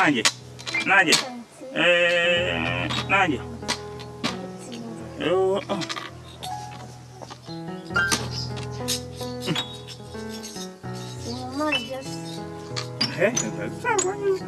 Nádia, Nádia, é, Nádia, eu, mamãe, é, sabe quando,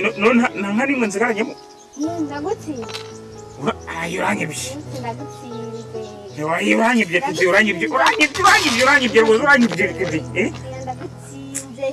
nta n'imwe nsigaranyemo ndagutsinze ayi uranyibye uranyibye Kidi uranyibye uranyibye uranyibye uranyibye rwose uranyibye eh ndagutsinze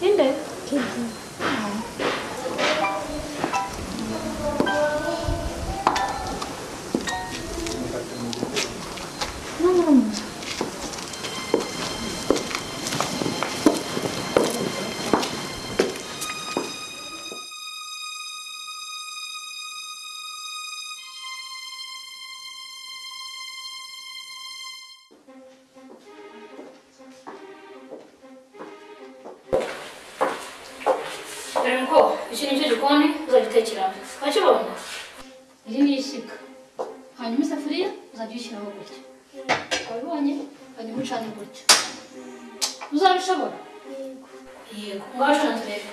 Ende. Uzajya utekeramo urakibona iri ni ishyiga hanyuma isafuriya uzajya uyishyiraho gutya wabibonye hanyuma ucane gutya uzabishobora yego cana turebe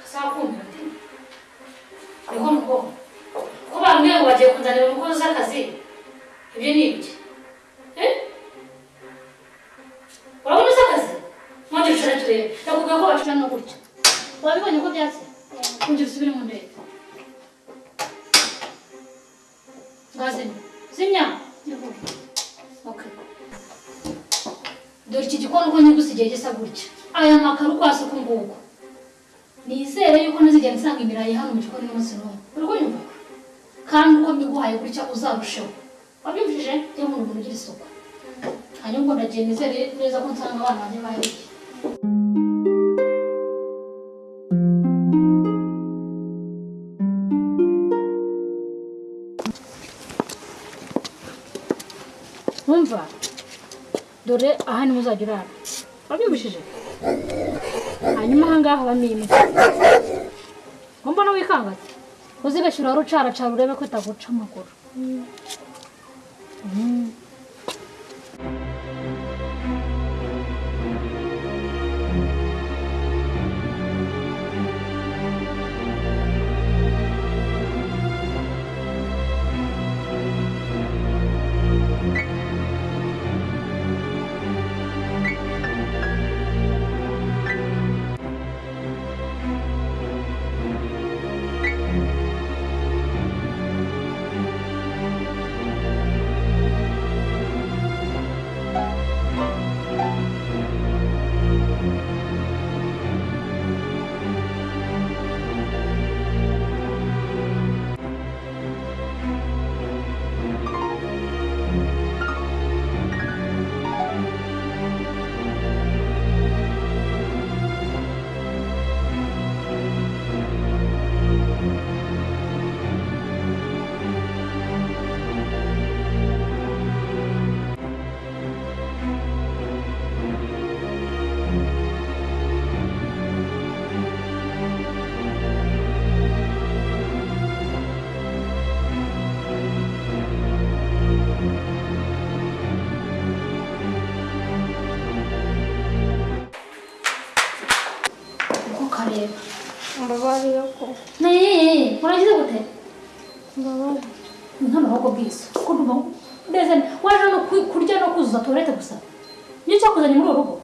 kazakumira ati niko nuko ko bambwiye ngo bagiye kunzanira umukozi z'akazi ibyo ni eh urabona uzi mwongere ucane turebe ndakubwira ko bacana no gutya wabibonye ko byatse ongera usubire mu ndege ngazimya zimya dore iki gikoni uko nyigusigaye gisa gutya aya makaro uko hasi uku nguku nizere yuko ntazigera nsanga ibirayi hano mu gikoni n'umunsi n'umwe uri kunyumva kandi uko mbiguhaye gutya uzarusheho wabyumvise njye nkunda umuntu ugira isuku hanyuma ubwo ndagiye nizere neza ko nsanga abana banjye bariye Numva dore aha ni muzajya urara wabyumvishije hanyuma aha ngaha habamo iyi ngo mbona wikangate uzibeshyura wari ucaracara urebe ko itaguca amaguru. Mbabariye. nkano ahubwo bwiza ko ndumva mbese waje no ku- kurya no kuzuza tuwarete gusa ni cyo cyakuzanye muri uru rugo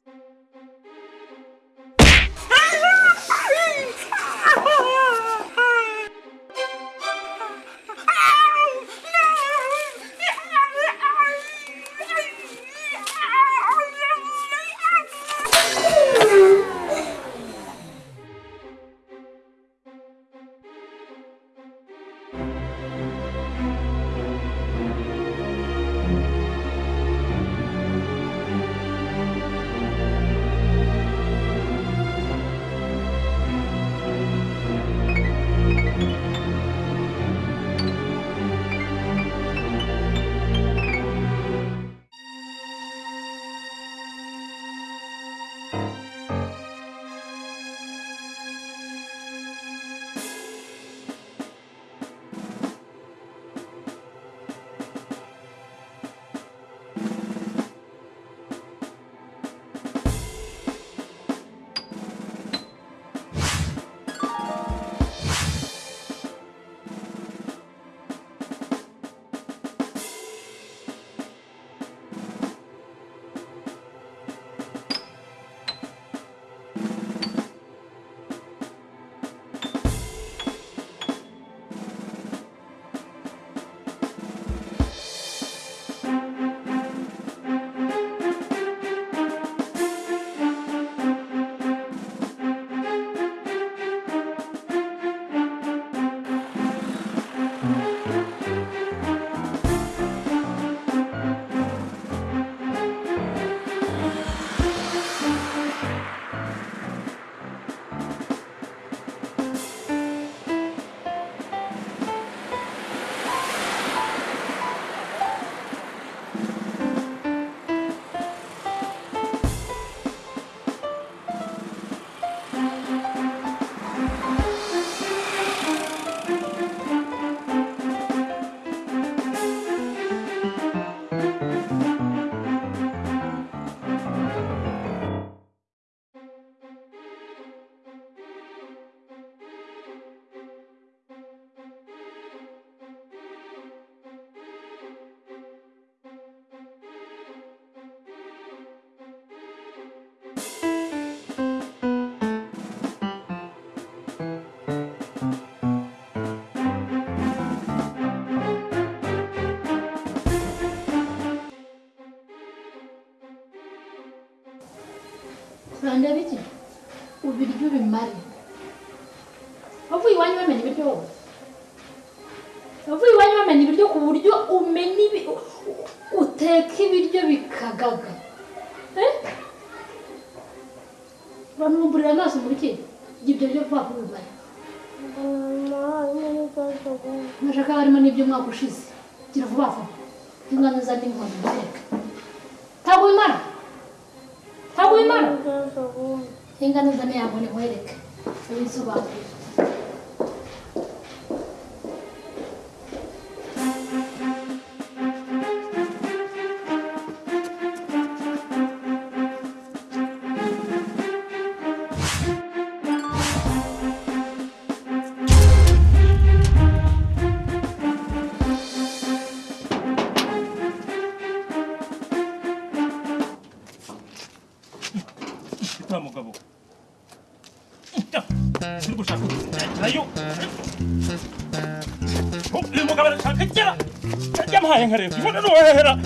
Randabiti, we will give him married. Hopefully one woman will do. Hopefully one woman will do ku buryo umenya uteka ibiryo bikagaga. Eh? Banumburira amaso muri ki? Ibyo byo kwa kubimara. Nashaka harimo n'ibyo mwaka ushize. Gira vuba vuba. Ingano za n'inkoni. Ntabwo bimara. 하고 이 말. 생각은 전에 아버님 오해래. 우리 수박. 자요 어, 내 뭐가 말은 잘 했잖아. 잠깐만 하행하래. 이번에도 해라.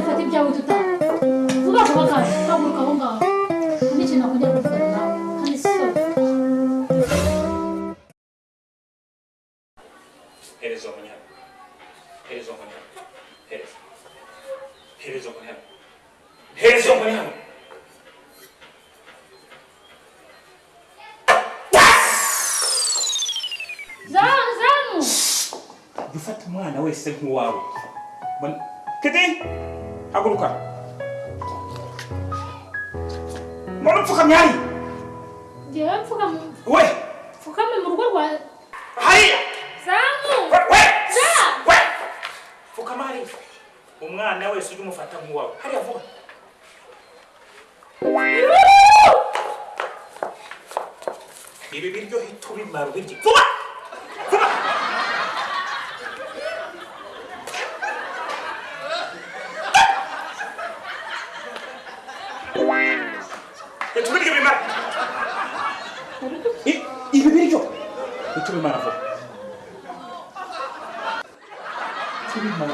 Ufata ibyawe dutaha vuba vuba kandi haguruka aho ngaho mbona upfukamye hari ngewe mfukame we mfukame mu rugo rwa hariya zamu we za! We pfukama hariya umwana wese ujye umufata nk'uwawe hariya vuba ibi biryo hita ubimara ubirye vuba hita ubimara vuba hita ubimara ubirye vuba